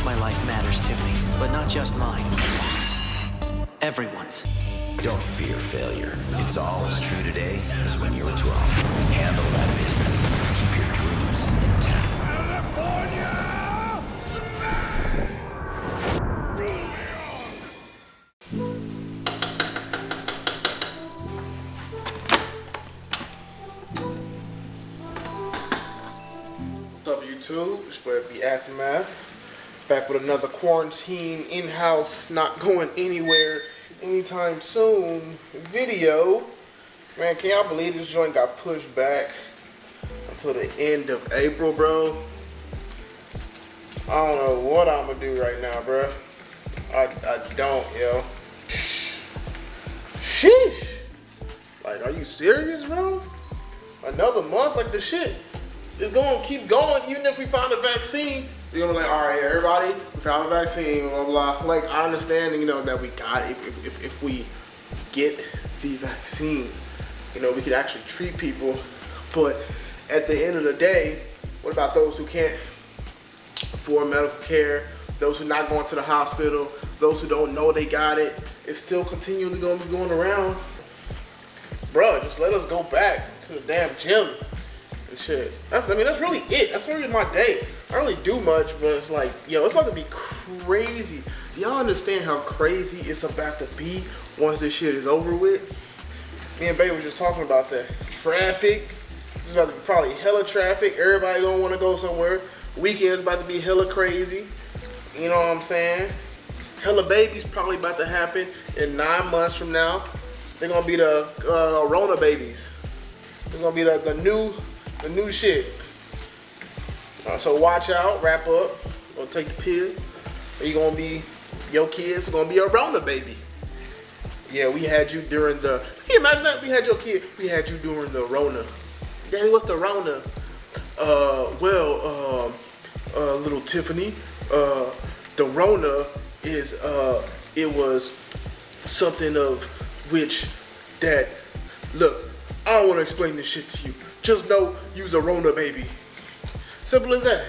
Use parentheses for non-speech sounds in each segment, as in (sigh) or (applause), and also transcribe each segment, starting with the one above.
course my life matters to me, but not just mine. Everyone's. Don't fear failure. It's all as true today as when you were 12. Handle that business. Keep your dreams intact. What's up, YouTube? It's your boy, B Aftermath. Back with another quarantine, in-house, not going anywhere anytime soon video. Man, can y'all believe this joint got pushed back until the end of April, bro? I don't know what I'm gonna do right now, bro. I, I don't, yo. Sheesh. Like, are you serious, bro? Another month? Like, the shit is to keep going even if we find a vaccine. You're gonna be like, all right, everybody, we found a vaccine, blah, blah. Like, I understand, you know, that we got it. If, if, if, we get the vaccine, you know, we could actually treat people. But at the end of the day, what about those who can't afford medical care, those who not going to the hospital, those who don't know they got it? It's still continually gonna be going around. Bro, just let us go back to the damn gym and shit. That's I mean that's really it. That's really my day. I don't really do much, but it's like, yo, it's about to be crazy. Y'all understand how crazy it's about to be once this shit is over with? Me and Baby was just talking about that. Traffic. It's about to be probably hella traffic. Everybody gonna wanna go somewhere. Weekend's about to be hella crazy. You know what I'm saying? Hella babies probably about to happen in nine months from now. They're gonna be the uh, Rona babies. It's gonna be the, the new the new shit. Uh, so watch out, wrap up, or take the pill. You gonna be your kids gonna be a Rona baby. Yeah, we had you during the. Can you imagine that? We had your kid. We had you during the Rona. Daddy, what's the Rona? Uh, well, um, uh, little Tiffany. Uh, the Rona is uh, it was something of which that look. I don't want to explain this shit to you. Just know you's a Rona baby. Simple as that.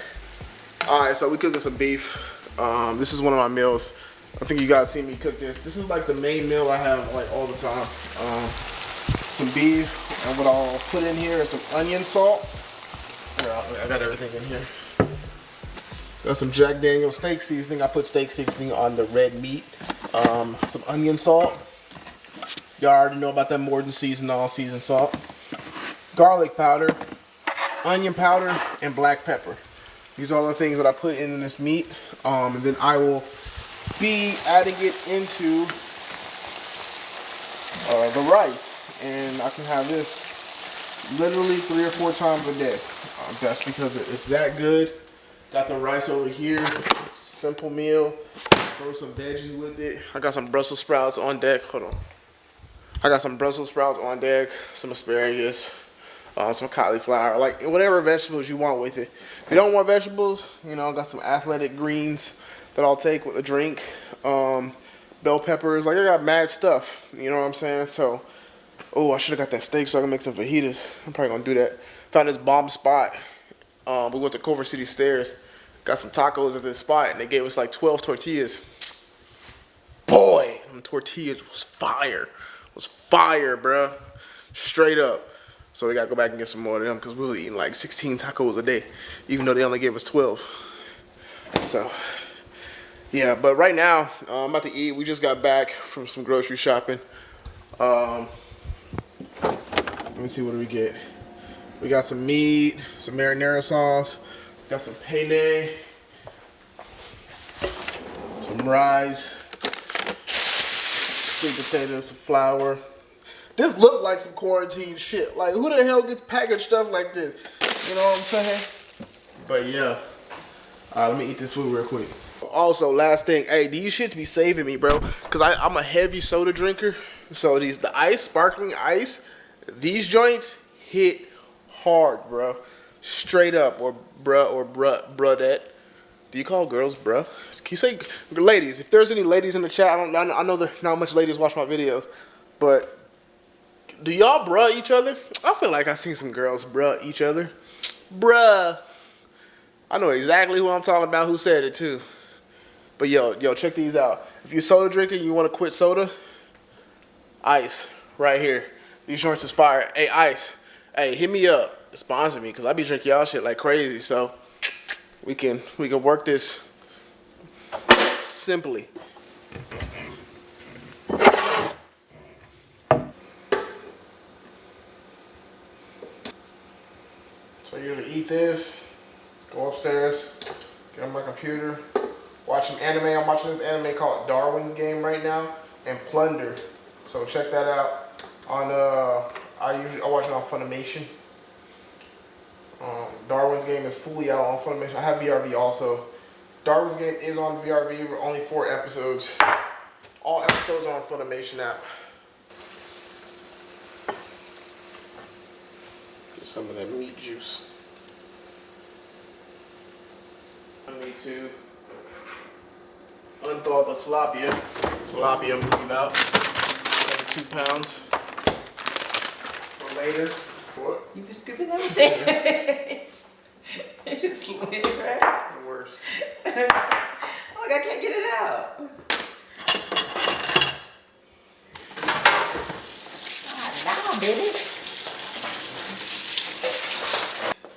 All right, so we cooking some beef. Um, this is one of my meals. I think you guys see me cook this. This is like the main meal I have like all the time. Um, some beef, and what I'll put in here is some onion salt. I got everything in here. Got some Jack Daniel steak seasoning. I put steak seasoning on the red meat. Um, some onion salt. Y'all already know about that Morton season all season salt. Garlic powder, onion powder, and black pepper. These are all the things that I put in this meat. Um, and then I will be adding it into uh, the rice. And I can have this literally three or four times a day. Um, that's because it's that good. Got the rice over here. Simple meal. Throw some veggies with it. I got some Brussels sprouts on deck. Hold on. I got some Brussels sprouts on deck, some asparagus, um, some cauliflower, like whatever vegetables you want with it. If you don't want vegetables, you know, I got some athletic greens that I'll take with a drink. Um, bell peppers, like I got mad stuff, you know what I'm saying? So, oh, I should have got that steak so I can make some fajitas. I'm probably gonna do that. Found this bomb spot. Um, we went to Culver City Stairs, got some tacos at this spot, and they gave us like 12 tortillas. Boy, them tortillas was fire was fire, bruh. Straight up. So we gotta go back and get some more of them because we were eating like 16 tacos a day, even though they only gave us 12. So, yeah, but right now, uh, I'm about to eat. We just got back from some grocery shopping. Um, let me see what do we get. We got some meat, some marinara sauce, got some penne, some rice, sweet potatoes, some flour. This looked like some quarantine shit. Like, who the hell gets packaged stuff like this? You know what I'm saying? But yeah. All right, let me eat this food real quick. Also, last thing, hey, these shits be saving me, bro. Cause I, I'm a heavy soda drinker. So these, the ice, sparkling ice, these joints hit hard, bro. Straight up, or bruh, or bruh, bruhdette. Do you call girls bruh? Can you say, ladies, if there's any ladies in the chat, I don't, I know that not much ladies watch my videos, but do y'all bruh each other? I feel like I seen some girls bruh each other. Bruh. I know exactly who I'm talking about who said it too. But yo, yo, check these out. If you're soda drinker, you want to quit soda, ice right here. These joints is fire. Hey, ice. Hey, hit me up. Sponsor me, cause I be drinking y'all shit like crazy. So we can we can work this simply. So you're gonna eat this, go upstairs, get on my computer, watch some anime. I'm watching this anime called Darwin's Game right now and Plunder. So check that out on uh I usually I watch it on Funimation. Um, Darwin's Game is fully out on Funimation. I have VRV also. Darwin's Game is on VRV. We're only four episodes. All episodes are on Funimation app. Get some of that meat juice. I need to unthaw the tilapia. Tilapia I'm leave out. Another two pounds. For later. What? You been scooping everything. it just lit, right? The worst. (laughs) Look, I can't get it out. Ah, now, baby.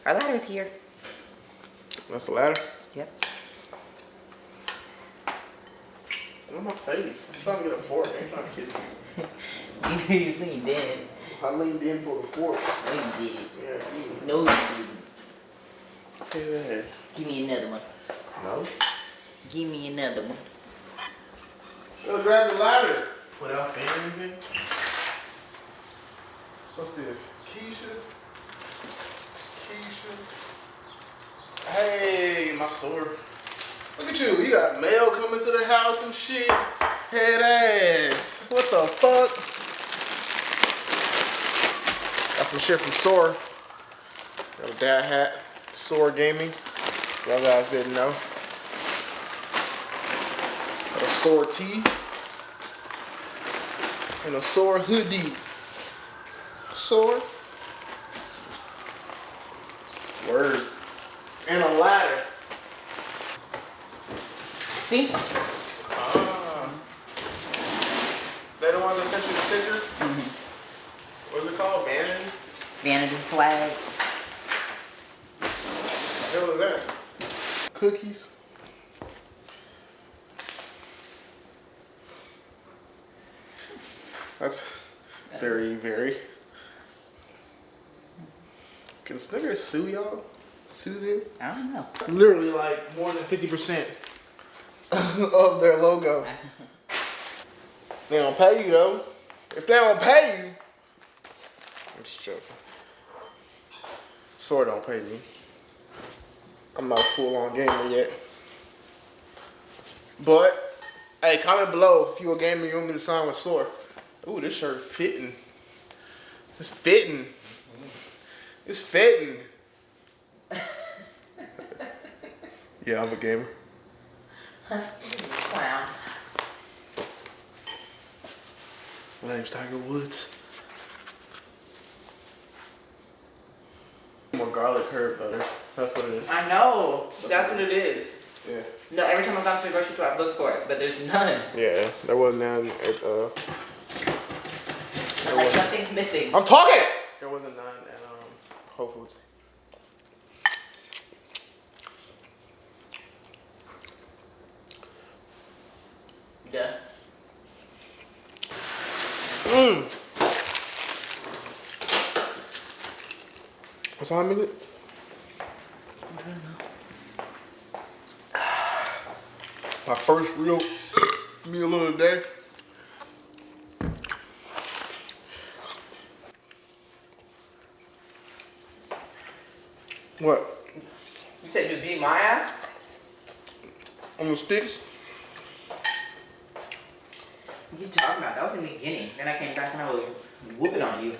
Our ladder's here. That's the ladder. Yep. On my face. I'm trying to get a fork. I ain't trying to kiss you. (laughs) You leaned in. I leaned in for the fork. No, you did. Yeah, you. No, you didn't. His ass. Give me another one. No. Give me another one. Go grab the ladder. Without saying anything. What's this? Keisha? Keisha? Hey, my sword. Look at you. You got mail coming to the house and shit. Head ass. What the fuck? Got some shit from Sora. Got a dad hat. Sora Gaming. Y'all guys didn't know. Got a Sora tee. And a Sora hoodie. Sora. Word. And a ladder. See? Ah. They the ones that sent you the picture? What's it called? Vanity? Vanity swag. What the hell is that? Cookies? That's very, very. Can Snickers sue y'all? Sue them? I don't know. Literally like more than 50% (laughs) of their logo. They don't pay you though. If they don't pay you, I'm just joking. Sword don't pay me. I'm not a full on gamer yet. But hey, comment below if you a gamer you want me to sign with Sword. Ooh, this shirt fitting. It's fitting. It's fitting. (laughs) yeah, I'm a gamer. Clown. My name's Tiger Woods. More garlic herb butter. That's what it is. I know. That's what it is. Yeah. No, every time I've gone to the grocery store, I've looked for it, but there's none. Yeah, there wasn't none at uh Like something's missing. I'm talking! There wasn't none at um Whole Foods. Duh. Mmm. What time is it? My first real meal of the day. What? You said you beat my ass? On the sticks? What you talking about? That was in the beginning. Then I came back and I was whooping on you.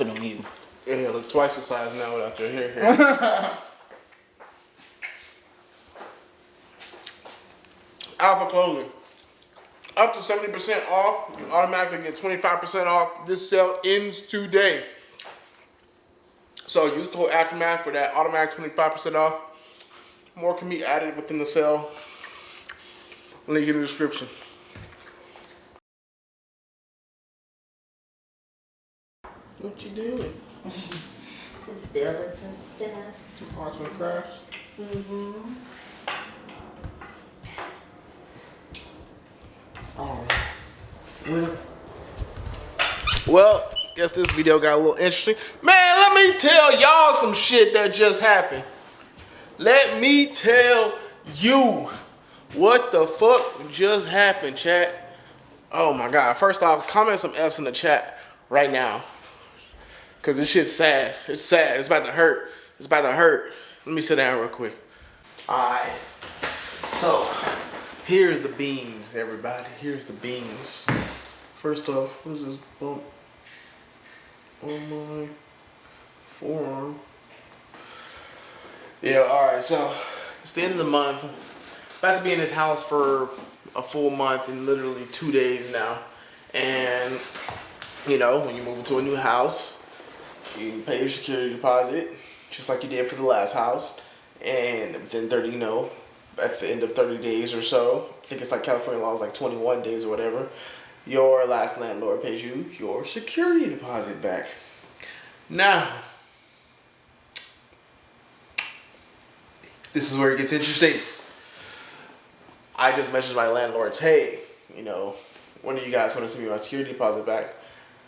Whooping on you. Yeah, look twice the size now without your hair here. (laughs) Alpha Clothing. up to 70% off. You automatically get 25% off. This sale ends today. So use code Aftermath for that automatic 25% off. More can be added within the sale. Link in the description. You doing? (laughs) Just building some stuff. Some Arts and crafts. Mm-hmm. Oh. Well. Well, guess this video got a little interesting. Man, let me tell y'all some shit that just happened. Let me tell you what the fuck just happened, chat. Oh my god. First off, comment some F's in the chat right now. Cause this shit's sad. It's sad. It's about to hurt. It's about to hurt. Let me sit down real quick. Alright. So, here's the beans, everybody. Here's the beans. First off, what is this bump on my forearm? Yeah, alright, so it's the end of the month. About to be in this house for a full month and literally two days now. And, you know, when you move into a new house, you pay your security deposit, just like you did for the last house. And within 30, you know, at the end of 30 days or so, I think it's like California law is like 21 days or whatever, your last landlord pays you your security deposit back. Now, this is where it gets interesting. I just messaged my landlords, hey, you know, when do you guys want to send me my security deposit back?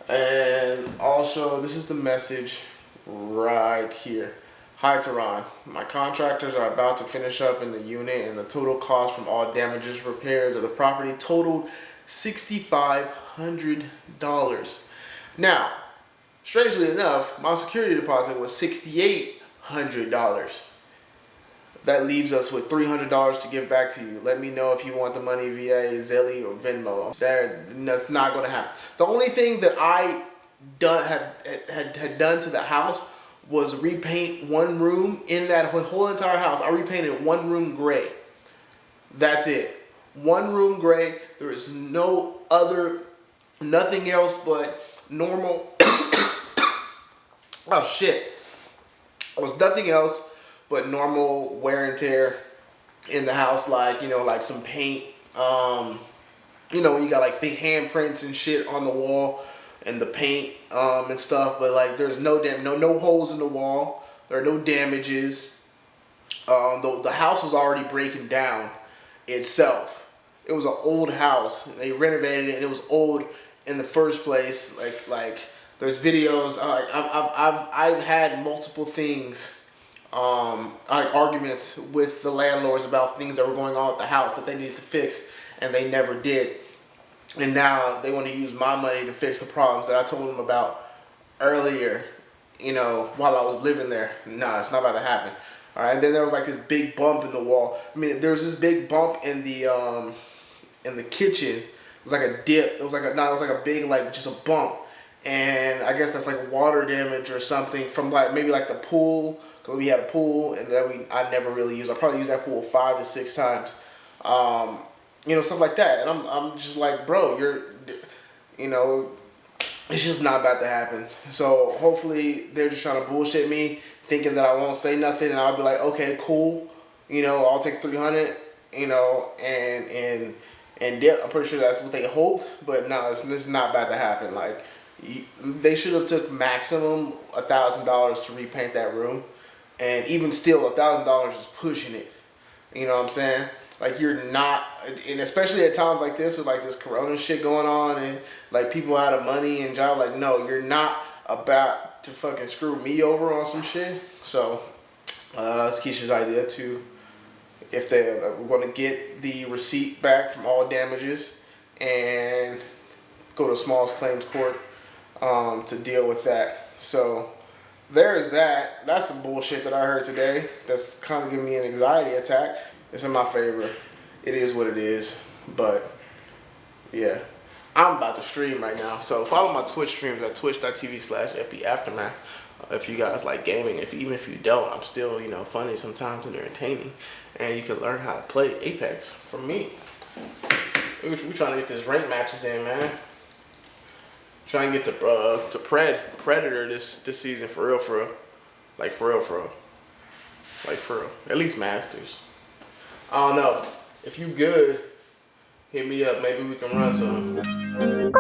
And also, this is the message right here. Hi Tehran, my contractors are about to finish up in the unit and the total cost from all damages repairs of the property totaled $6,500. Now, strangely enough, my security deposit was $6,800 that leaves us with $300 to give back to you. Let me know if you want the money via Zelle or Venmo. That, that's not going to happen. The only thing that I done had, had, had done to the house was repaint one room in that whole entire house. I repainted one room gray. That's it. One room gray. There is no other, nothing else but normal. (coughs) oh shit. There was nothing else but normal wear and tear in the house, like, you know, like some paint, um, you know, you got like the handprints and shit on the wall and the paint um, and stuff, but like there's no damn, no, no holes in the wall. There are no damages. Um, the, the house was already breaking down itself. It was an old house. They renovated it and it was old in the first place. Like, like there's videos, uh, I've, I've, I've, I've had multiple things um, like arguments with the landlords about things that were going on with the house that they needed to fix and they never did. And now they want to use my money to fix the problems that I told them about earlier, you know, while I was living there. No, it's not about to happen. All right. And then there was like this big bump in the wall. I mean, there was this big bump in the, um, in the kitchen. It was like a dip. It was like a, no, it was like a big, like just a bump. And I guess that's like water damage or something from like, maybe like the pool because we had a pool and that we I never really used. I probably used that pool five to six times. Um, you know, stuff like that. And I'm, I'm just like, bro, you're, you know, it's just not about to happen. So hopefully they're just trying to bullshit me, thinking that I won't say nothing, and I'll be like, okay, cool. You know, I'll take 300. You know, and and and I'm pretty sure that's what they hoped, but no, it's, is not about to happen. Like, they should have took maximum a thousand dollars to repaint that room and even still, a thousand dollars is pushing it. You know what I'm saying? Like you're not, and especially at times like this with like this Corona shit going on, and like people out of money and job. Like, no, you're not about to fucking screw me over on some shit. So, uh, it's Keisha's idea to, if they uh, we're going to get the receipt back from all damages and go to smallest claims court um, to deal with that. So there's that. That's some bullshit that I heard today. That's kind of giving me an anxiety attack. It's in my favor. It is what it is. But yeah, I'm about to stream right now. So follow my Twitch streams at twitch.tv slash Aftermath. Uh, if you guys like gaming, if even if you don't, I'm still, you know, funny sometimes and entertaining. And you can learn how to play Apex from me. We, we trying to get this rank matches in, man. Trying to get to uh to Pred Predator this this season for real, for real. Like for real, for real. Like for real. At least Masters. I don't know. If you good, hit me up. Maybe we can run some.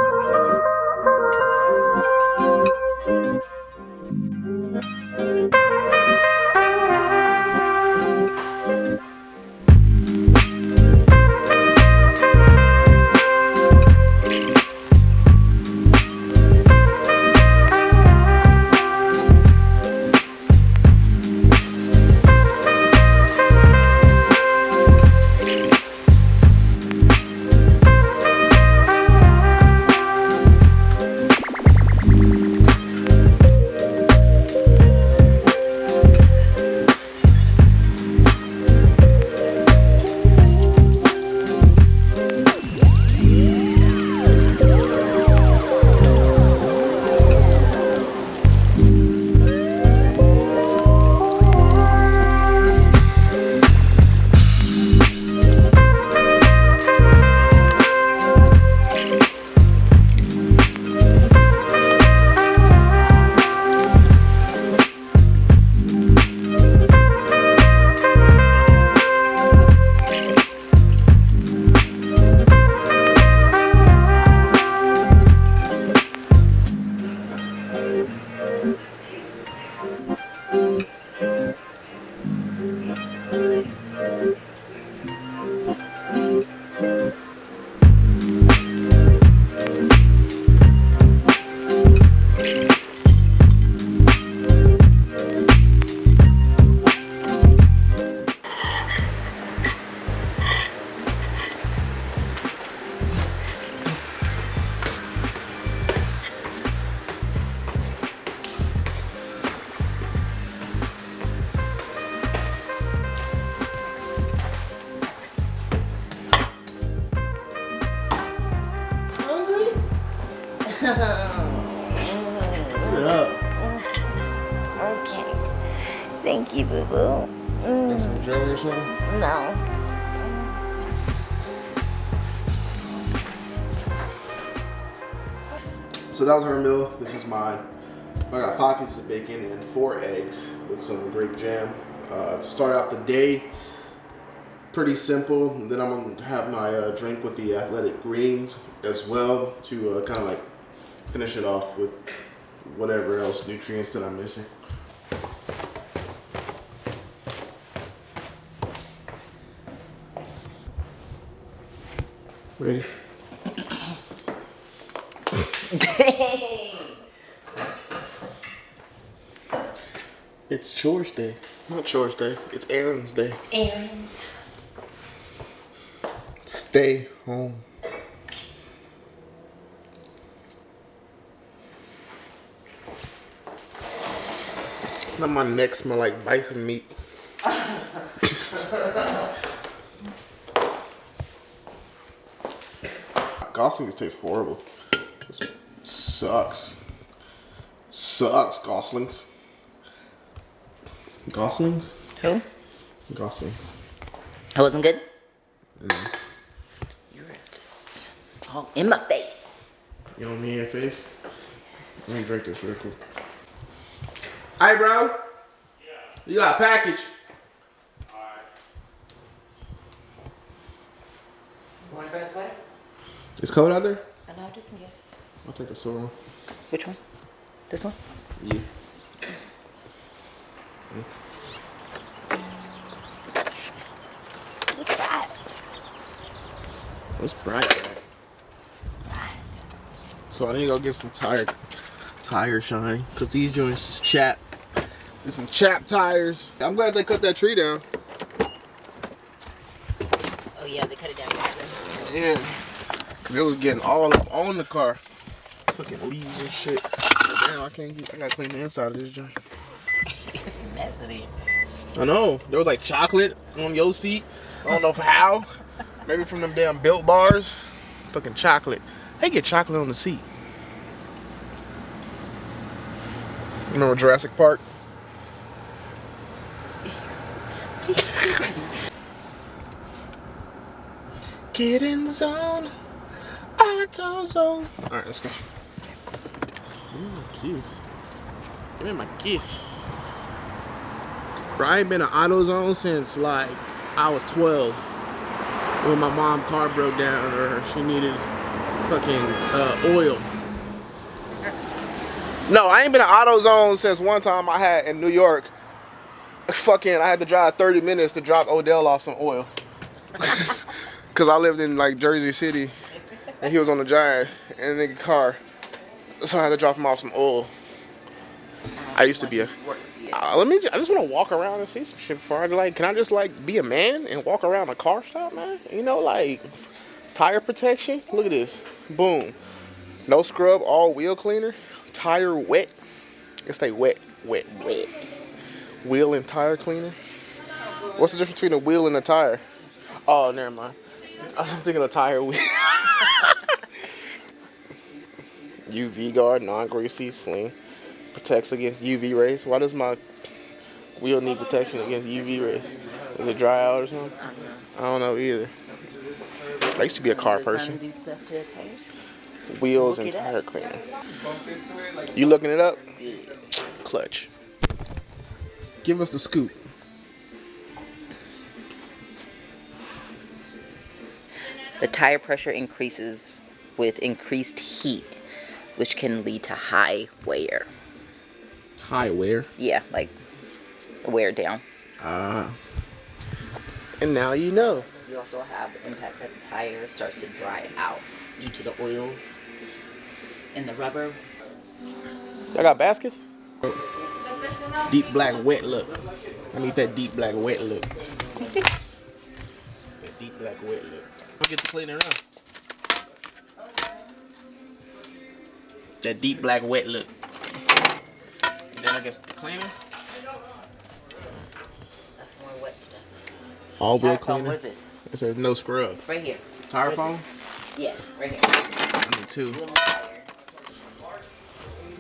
Up. Okay. Thank you, boo boo. Got some jelly or something? No. So that was her meal. This is mine. I got five pieces of bacon and four eggs with some grape jam. Uh, to start out the day, pretty simple. Then I'm gonna have my uh, drink with the athletic greens as well to uh, kind of like finish it off with whatever else nutrients that I'm missing. Ready? (laughs) It's chores day. Not chores day. It's errands day. Errands. Stay home. Now my neck smell like bison meat. Goslings taste horrible. This sucks. Sucks, Goslings. Goslings? Who? Goslings. That wasn't good? Mm-hmm. You were just all in my face. You know me in your face? Let me drink this real quick. Hi, bro. Yeah. You got a package. You want to a sweater? It's cold out there? I know, just in case. I'll take a silver one. Which one? This one? Yeah. What's that? It's bright. right? It's hot. So I need to go get some tire tire shine because these joints is Some chap tires. I'm glad they cut that tree down. Oh yeah, they cut it down yesterday. Yeah. Cause it was getting all up on the car. Fucking leaves and shit. Damn, I can't get I gotta clean the inside of this joint. (laughs) it's messy. I know. There was like chocolate on your seat. I don't know how. Maybe from them damn built bars. Fucking chocolate. They get chocolate on the seat. You know Jurassic Park? Get in the zone. Auto zone. All right, let's go. Ooh, kiss. Give me my kiss. Bro, I ain't been in auto zone since like I was 12. When my mom car broke down or she needed fucking uh, oil. No, I ain't been in auto zone since one time I had in New York. Fucking, I had to drive 30 minutes to drop Odell off some oil. (laughs) Cause I lived in like Jersey City, and he was on the drive in a nigga car, so I had to drop him off some oil. I used to be a. Uh, let me. ju- I just want to walk around and see some shit before I like. Can I just like be a man and walk around a car stop, man? You know, like tire protection. Look at this. Boom. No scrub, all wheel cleaner. Tire wet. It stay wet, wet, wet. Wheel and tire cleaner. What's the difference between a wheel and a tire? Oh, never mind. I'm thinking of tire wheel. (laughs) UV guard, non-greasy, sling, protects against UV rays. Why does my wheel need protection against UV rays? Is it dry out or something? I don't know either. I used to be a car person. Wheels and tire cleaner. You looking it up? Clutch. Give us the scoop. The tire pressure increases with increased heat, which can lead to high wear. High wear. Yeah, like wear down. Uh, and now you know. You also have the impact that the tire starts to dry out due to the oils and the rubber. Y'all got baskets? Deep black wet look. I need that deep black wet look. (laughs) that deep black wet look. I'll get the cleaner up. That deep black wet look. And then I guess the cleaner. That's more wet stuff. All wheel cleaner. what is this? It says no scrub. Right here. Tire What is foam? it? Yeah, right here. I need two. Tire.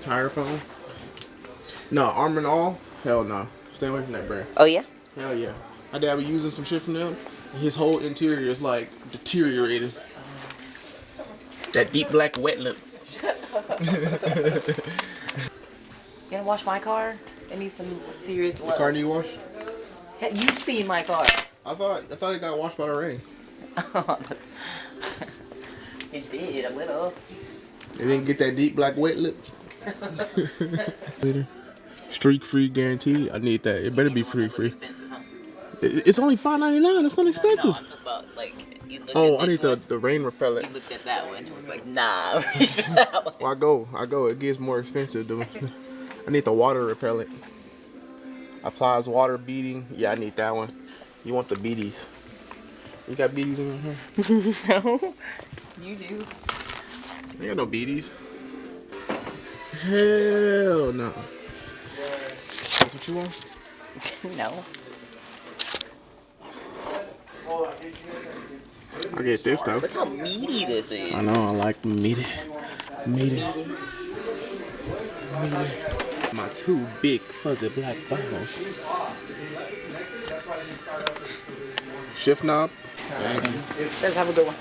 Tire foam? No, Armor All? Hell no. Stay away from that brand. Oh yeah? Hell yeah. My dad was using some shit from them. And his whole interior is like deteriorated. That deep black wet look. (laughs) You gonna wash my car? It needs some serious The love. car need wash? Hey, You've seen my car. I thought I thought it got washed by the rain. (laughs) it did a little. It didn't get that deep black wet look. (laughs) Later. Streak free guarantee. I need that. It better be free free. Expensive, It's only five ninety nine. That's not No, expensive. I'm talking about like you Oh, at I need the, the rain repellent. You looked at that one. It was like nah. (laughs) (laughs) Well, I go, I go. It gets more expensive. (laughs) I need the water repellent. Applies water beading. Yeah, I need that one. You want the beaties? You got beaties in here? no, you do. I got no beaties. Hell no. That's what you want? No. I get this though. Look how meaty this is. I know. I like meaty, meaty, meaty. My two big fuzzy black balls. Shift knob. Thank you. Let's have a good one.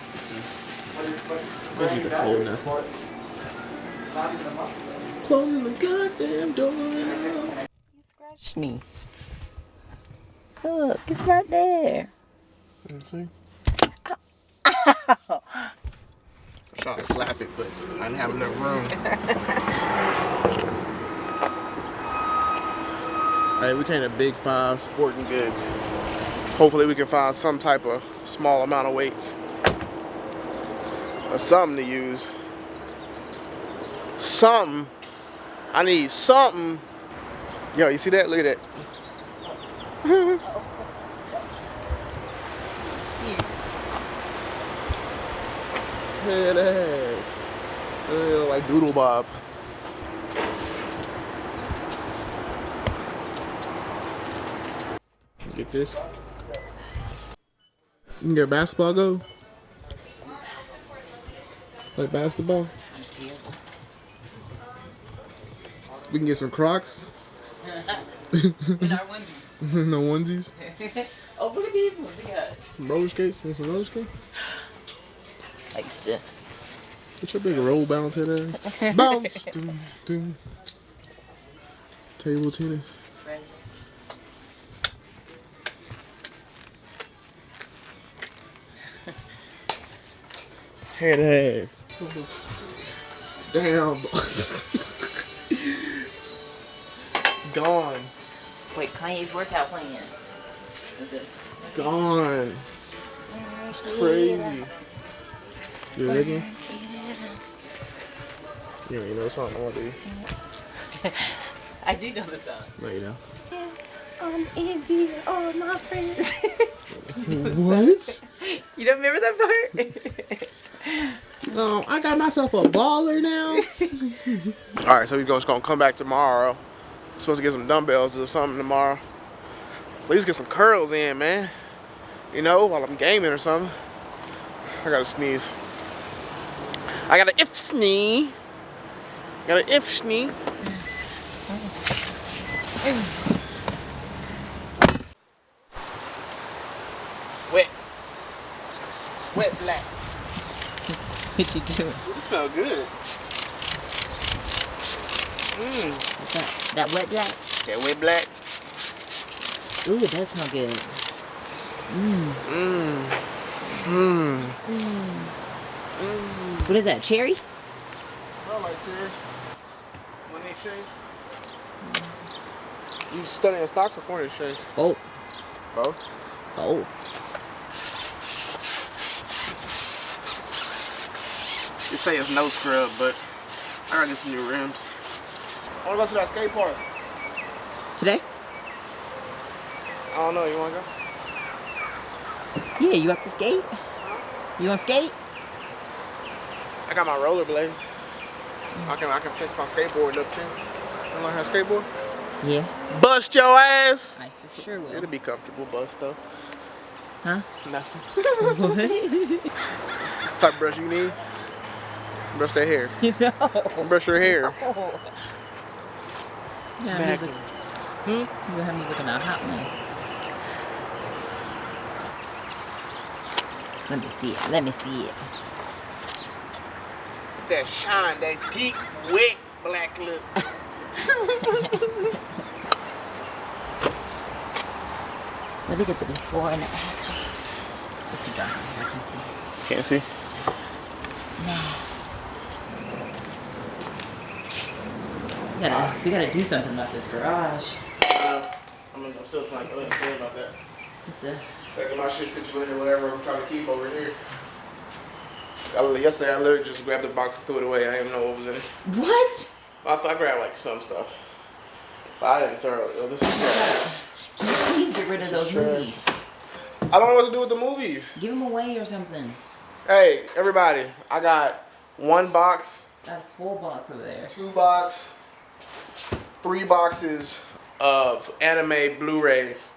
Now. Closing the goddamn door. You scratched me. Look, it's right there. Let's see. (laughs) I tried to slap it, but I didn't have enough room. (laughs) hey, we came to Big Five Sporting Goods. Hopefully, we can find some type of small amount of weights or something to use. Something. I need something. Yo, you see that? Look at that. (laughs) Head ass. Doodle Bob. Get this. You can get a basketball go. Play basketball. We can get some Crocs. (laughs) In our onesies. no onesies. (laughs) oh, look at these ones we got. Some roller skates. Some roller skates. I used to. Get your big roll bounce head ass. (laughs) bounce. Doom, doom. Table tennis. (laughs) Head ass. Damn. Gone. Wait, Kanye's workout plan. Gone. It's crazy. You ready? You don't even know the song, no, do you? I do know the song. No, you don't. I'm in here, all my friends. (laughs) (laughs) What? you don't remember that part? (laughs) No, I got myself a baller now. All right, so we're just gonna come back tomorrow. supposed to get some dumbbells or something tomorrow. At least get some curls in, man. You know, while I'm gaming or something. I gotta sneeze. I got an if snee. Got an if snee. Wet. Wet black. what you doing? You smell good. Mmm. What's that? That wet black? That wet black. Ooh, it does smell good. Mmm. Mmm. mmm. mmm. What is that, cherry? I like cherry. When they shave. You studying stocks before they shave? Oh, Both. oh. You say it's no scrub, but I gotta get some new rims. I wanna go to that skate park. Today? I don't know, you wanna go? Yeah, you have to skate? You want to skate? I got my rollerblades. I can I can fix my skateboard up too. You learn how to skateboard? Yeah, Bust your ass! I for sure will. It'll be comfortable bust though. Huh? Nothing. what? (laughs) Type of brush you need. Brush that hair. (laughs) no. Brush your hair. (laughs) You gonna have me Magnum. Hmm? you gonna have me looking at hot ones. Let me see it. Let me see it. That shine, that deep, wet black look. Let me get the before and the after. It's too dark. I can see. Can't see. Nah. We gotta, we gotta do something about this garage. Uh, I'm, I'm still trying to understand about that. It's a Like my shit situated, whatever I'm trying to keep over here. I, yesterday I literally just grabbed the box and threw it away. I didn't even know what was in it. what? I thought I grabbed like some stuff. But I didn't throw it. Yo, this is trash. Can you please get rid of those movies? I don't know what to do with the movies. Give them away or something. Hey, everybody, I got one box, Got a whole box over there. two box, three boxes of anime Blu-rays.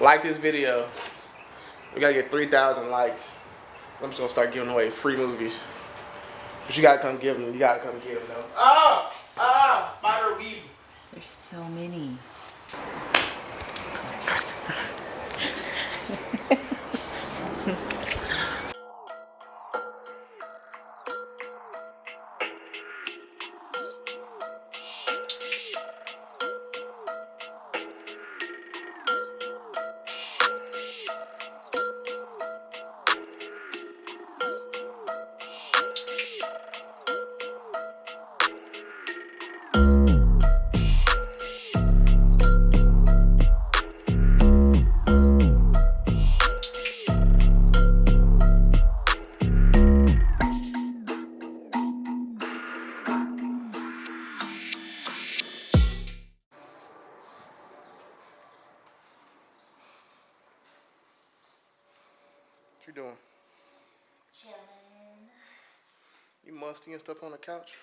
Like this video. We gotta get 3,000 likes. I'm just gonna start giving away free movies. But you gotta come give them. You gotta come give them though. Ah! Ah! Spider weeb. There's so many. And stuff on the couch?